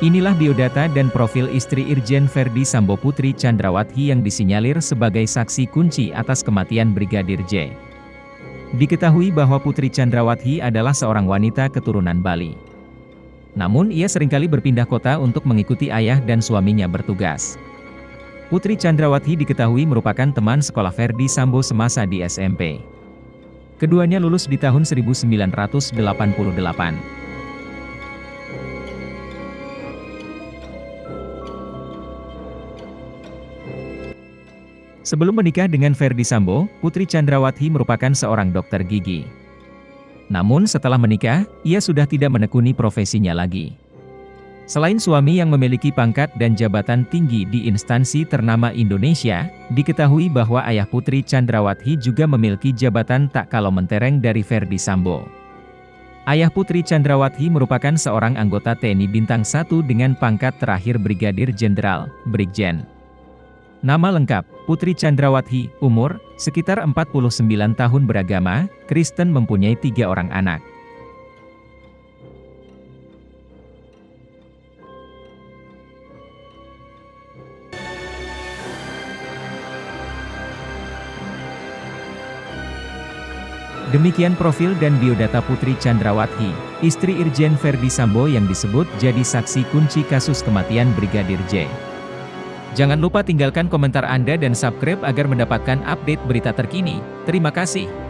Inilah biodata dan profil istri Irjen Verdi Sambo Putri Chandrawati yang disinyalir sebagai saksi kunci atas kematian Brigadir J. Diketahui bahwa Putri Chandrawati adalah seorang wanita keturunan Bali. Namun ia sering kali berpindah kota untuk mengikuti ayah dan suaminya bertugas. Putri Chandrawati diketahui merupakan teman sekolah Verdi Sambo semasa di SMP. Keduanya lulus di tahun 1988. Sebelum menikah dengan Ferdi Sambo, Putri Chandrawati merupakan seorang dokter gigi. Namun setelah menikah, ia sudah tidak menekuni profesinya lagi. Selain suami yang memiliki pangkat dan jabatan tinggi di instansi ternama Indonesia, diketahui bahwa ayah Putri Chandrawati juga memiliki jabatan tak kalau mentereng dari Ferdi Sambo. Ayah Putri Chandrawati merupakan seorang anggota TNI Bintang 1 dengan pangkat terakhir Brigadir Jenderal, Brigjen. Nama lengkap, Putri Chandrawati, umur, sekitar 49 tahun beragama, Kristen mempunyai tiga orang anak. Demikian profil dan biodata Putri Chandrawati, istri Irjen Verdi Sambo yang disebut jadi saksi kunci kasus kematian Brigadir J. Jangan lupa tinggalkan komentar Anda dan subscribe agar mendapatkan update berita terkini. Terima kasih.